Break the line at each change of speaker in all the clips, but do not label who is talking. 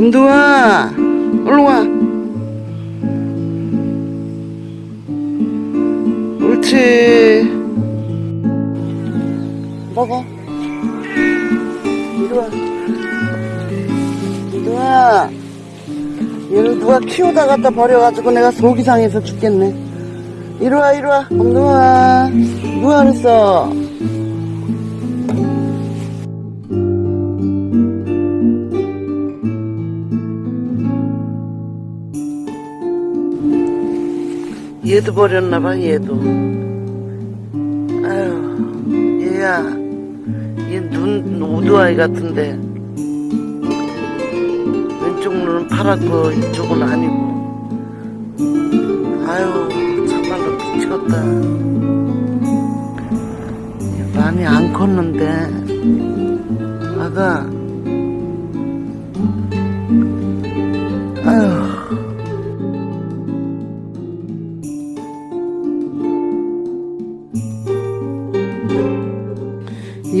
엄두아 얼른 와. 옳지 먹어. 이리 와. 엄두아 얘를 누가 키우다 갖다 버려가지고 내가 속이 상해서 죽겠네. 이리 와 이리 와. 엄두아 누가 그랬어 얘도 버렸나봐 얘도. 아유 얘야 얘눈 오두아이 같은데. 왼쪽 눈은 파랗고 이쪽은 아니고. 아유 참말로 미치겠다. 얘 많이 안 컸는데. 아가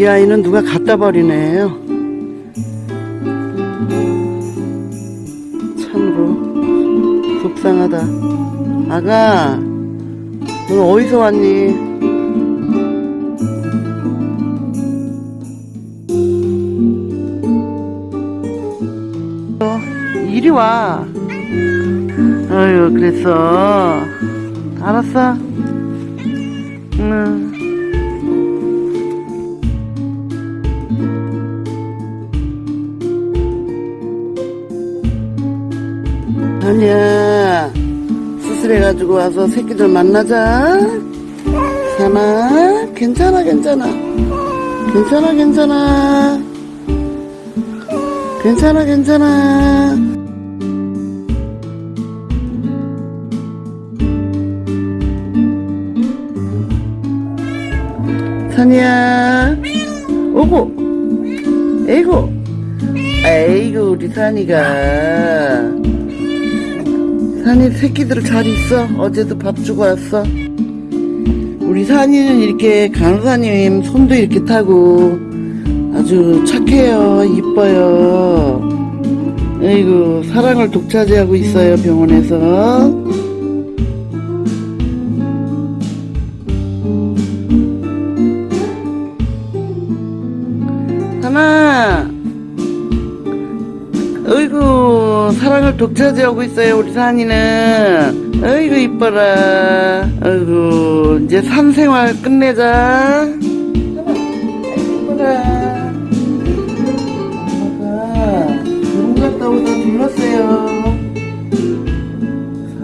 이 아이는 누가 갖다 버리네요. 참으로 속상하다. 아가, 너 어디서 왔니? 어, 이리 와. 어휴, 그랬어. 알았어. 응. 아니야. 수술해가지고 와서 새끼들 만나자. 사나 괜찮아 괜찮아. 괜찮아 괜찮아. 괜찮아 괜찮아. 산이야. 오고. 에이고. 에이구 우리 산이가 산이 새끼들 잘 있어. 어제도 밥 주고 왔어. 우리 산이는 이렇게 간호사님 손도 이렇게 타고 아주 착해요. 이뻐요. 에이구 사랑을 독차지하고 있어요 병원에서. 하나 사랑을 독차지하고 있어요 우리 산이는. 어이구 이뻐라. 어이구 이제 산 생활 끝내자. 이뻐라. 엄마가 결혼 갔다 오다 들렀어요.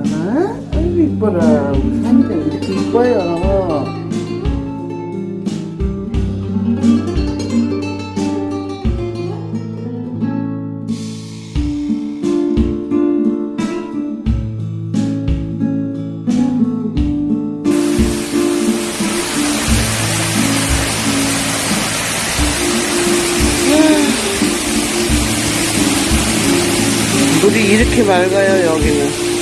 사나 어이구 이뻐라. 우리 산이가 이렇게 이뻐요 이렇게 맑아요 여기는